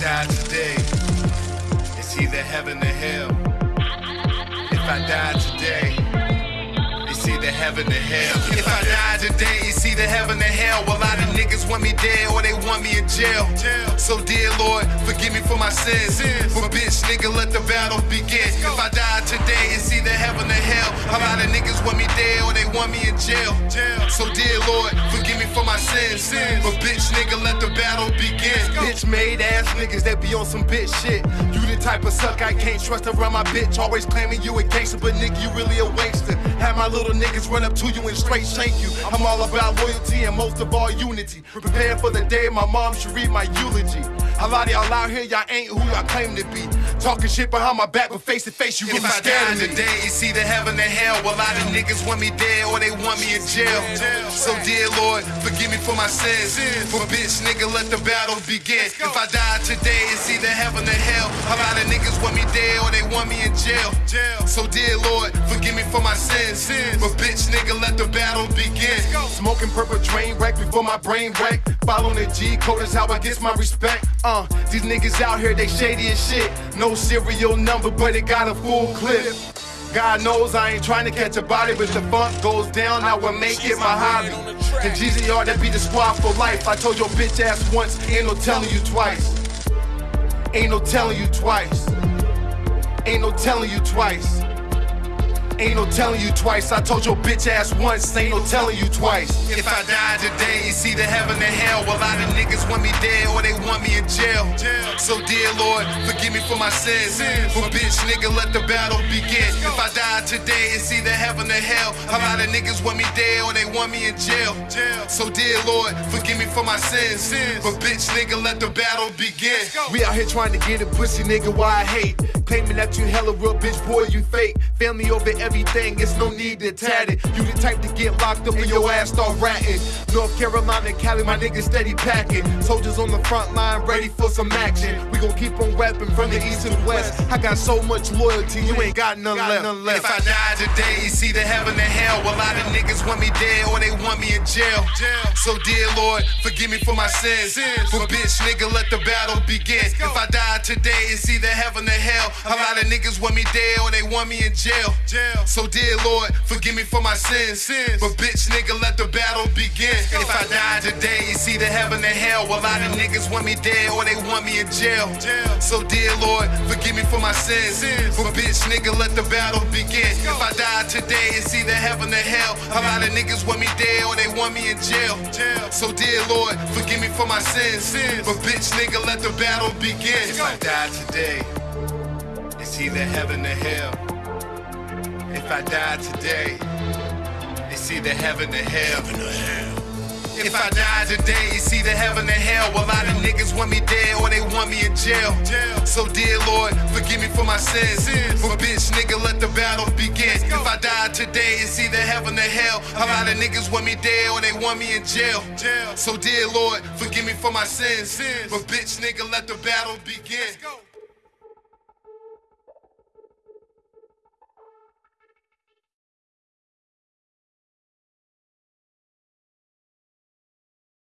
die today, it's either heaven or hell. If I die today, it's either heaven or hell. If I die today, it's either heaven or hell. A lot of niggas want me dead or they want me in jail. So, dear Lord, forgive me for my sins. But, bitch, nigga, let the battle begin. If I die today, it's either heaven or hell. A lot of niggas want me dead or they want me in jail. So, dear Lord, my sins. But, bitch, nigga, let the battle begin. Bitch made ass niggas that be on some bitch shit. You the type of suck I can't trust around my bitch. Always claiming you a gangster, but nigga, you really a waster. Have my little niggas run up to you and straight shank you. I'm all about loyalty and most of all unity. Prepare for the day my mom should read my eulogy. A lot of y'all out here, y'all ain't who y'all claim to be. Talking shit behind my back, but face to face, you really If scared of me. today, it's either heaven or hell. Well, a lot of niggas want me dead or they want me in jail. So, dear Lord, forgive me for my sins. For bitch, nigga, let the battle begin. If I die today, it's either heaven or hell. A lot of niggas want me dead or they want me in jail. So, dear Lord, forgive me for my sins. But bitch, nigga, let the battle begin. Smoking purple drain wreck before my brain wreck. Following the G code is how I get my respect. Uh, these niggas out here, they shady as shit. No serial number, but it got a full clip. God knows I ain't trying to catch a body, but if the funk goes down, I will make it my hobby. And GZR, that be the squad for life. I told your bitch ass once, ain't no telling you twice. Ain't no telling you twice. Ain't no telling you twice. Ain't no telling you twice. I told your bitch ass once, ain't no telling you twice. If I die today, it's either heaven or hell. A lot of niggas want me dead or they want me in jail. So, dear Lord, forgive me for my sins. For bitch, nigga, let the battle begin. If I die today, it's either heaven or hell. A lot of niggas want me dead or they want me in jail. So, dear Lord, forgive me for my sins. But bitch, nigga, let the battle begin. We out here trying to get a pussy nigga why I hate. Claiming that you hella real bitch, boy, you fake. Family over everything, it's no need to tat it. You the type to get locked up and your ass start ratting. North Carolina, Cali, my niggas steady packing. Soldiers on the front line, ready for some action. We gon' keep on rapping from the east to the west. I got so much loyalty, you ain't got none left. If I die today, it's either heaven or hell. Well, a lot of niggas want me dead or they want me in jail. So, dear Lord, forgive me for my sins. For bitch, nigga, let the battle begin. If I die today, it's either heaven or hell. A lot of niggas want me dead or they want me in jail. jail. So, dear Lord, forgive me for my sins. But bitch, nigga, let the battle begin. If I die today, it's either heaven or hell. A lot of niggas want me dead or they want me in jail. jail. So, dear Lord, forgive me for my sins. But bitch, nigga, let the battle begin. If I die today, it's either heaven or hell. A lot of niggas want me dead or they want me in jail. So, dear Lord, forgive me for my sins. But bitch, nigga, let the battle begin. If I die today, it's either heaven or hell. If I die today, it's either heaven or hell. If I die today, it's either heaven or hell. Well, a lot of niggas want me dead or they want me in jail. So, dear Lord, forgive me for my sins. For bitch, nigga, let the battle begin. If I die today, it's either heaven or hell. A lot of niggas want me dead or they want me in jail. So, dear Lord, forgive me for my sins. But bitch, nigga, let the battle begin.